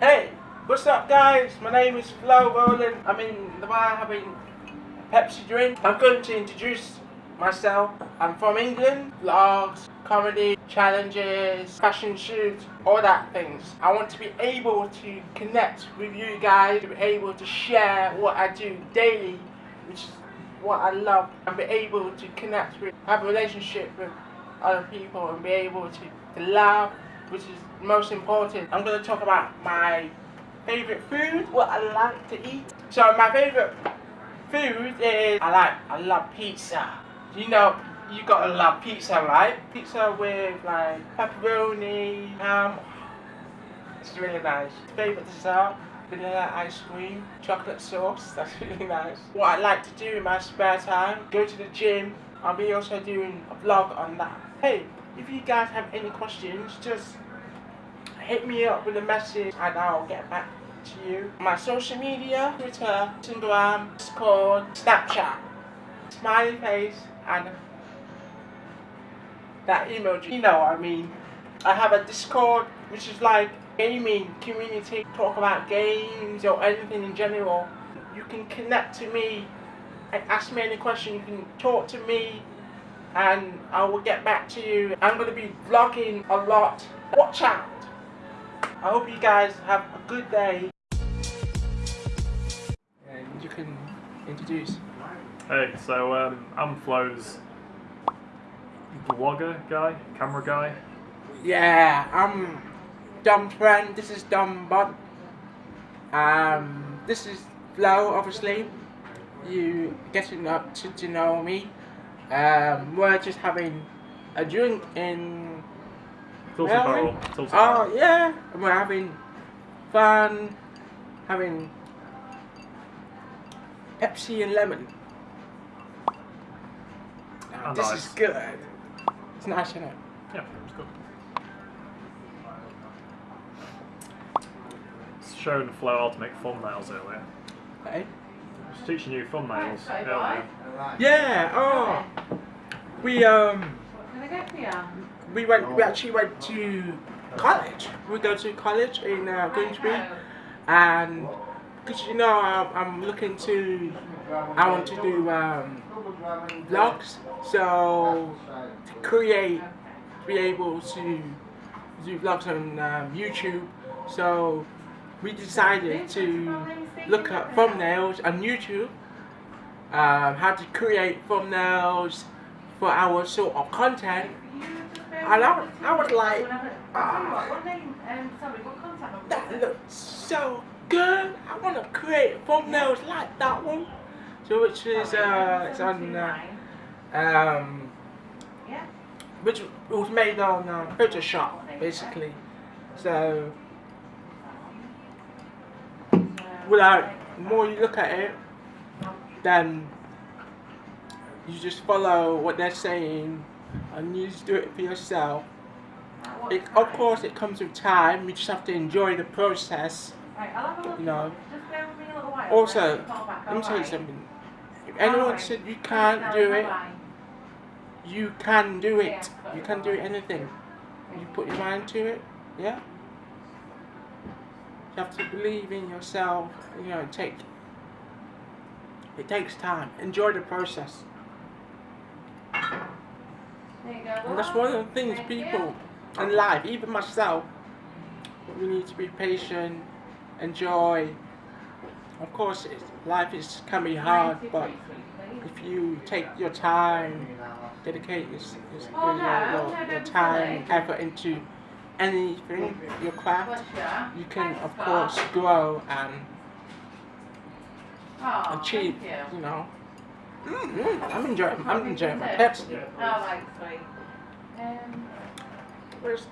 Hey, what's up guys? My name is Flo Rowland. I'm in the bar having a Pepsi drink. I'm going to introduce myself. I'm from England. Vlogs, comedy, challenges, fashion shoots, all that things. I want to be able to connect with you guys, to be able to share what I do daily, which is what I love, and be able to connect with, have a relationship with other people and be able to, to laugh, which is most important. I'm going to talk about my favorite food, what I like to eat. So my favorite food is, I like, I love pizza. You know, you gotta love pizza, right? Pizza with like pepperoni, ham. It's really nice. Favorite dessert, vanilla ice cream, chocolate sauce. That's really nice. What I like to do in my spare time, go to the gym. I'll be also doing a vlog on that. Hey, if you guys have any questions, just hit me up with a message and I'll get back to you. My social media, Twitter, Instagram, Discord, Snapchat, smiley face, and that emoji. You know what I mean. I have a Discord, which is like gaming community. Talk about games or anything in general. You can connect to me and ask me any question. You can talk to me and I will get back to you. I'm going to be vlogging a lot. Watch out. I hope you guys have a good day. And you can introduce. Hey, so um, I'm Flo's vlogger guy, camera guy. Yeah, I'm Dumb Friend. This is Dumb Bud. Um, this is Flo, obviously. You getting up to, to know me. Um, we're just having a drink in. Tilton Well, Barrel. Tilton Oh yeah, and we're having fun, having Pepsi and lemon. Oh, this nice. is good. It's nice, isn't it? Yeah, it was good. It's showing Flo how to make thumbnails earlier. Hey. I was teaching you thumbnails earlier. Yeah. Oh, we um Can I get for you? we went we actually went to college. We go to college in uh, Grimsby, and because you know I'm, I'm looking to I want to do um, vlogs, so to create be able to do vlogs on um, YouTube. So we decided to look at thumbnails on YouTube, um, how to create thumbnails for our show of content. And I, I was like, ah? Um, sorry, what contact number? that looks so good. I want to create thumbnails like that one. So which is uh, it's on uh, um, Yeah. which was made on uh, Photoshop basically. So without more you look at it, then you just follow what they're saying and you just do it for yourself. It, of course, it comes with time. You just have to enjoy the process. Right, I'll have a look. You know. Just bear with me a little while. Also, I'll call back, let me tell you something. If anyone said you can't do it, you can do it. You can do anything. You put your mind to it, yeah? You have to believe in yourself, you know, take it takes time. Enjoy the process. There you go. And that's one of the things people in life, even myself, we need to be patient, enjoy. Of course, it's, life is can be hard, but if you take your time, dedicate your, your, your, your, your time, silly. effort into anything, your craft, Bless you. you can of course grow and Oh, achieve. you. You know. Mm, I'm enjoying. I'm enjoying my Pepsi. Um, Where's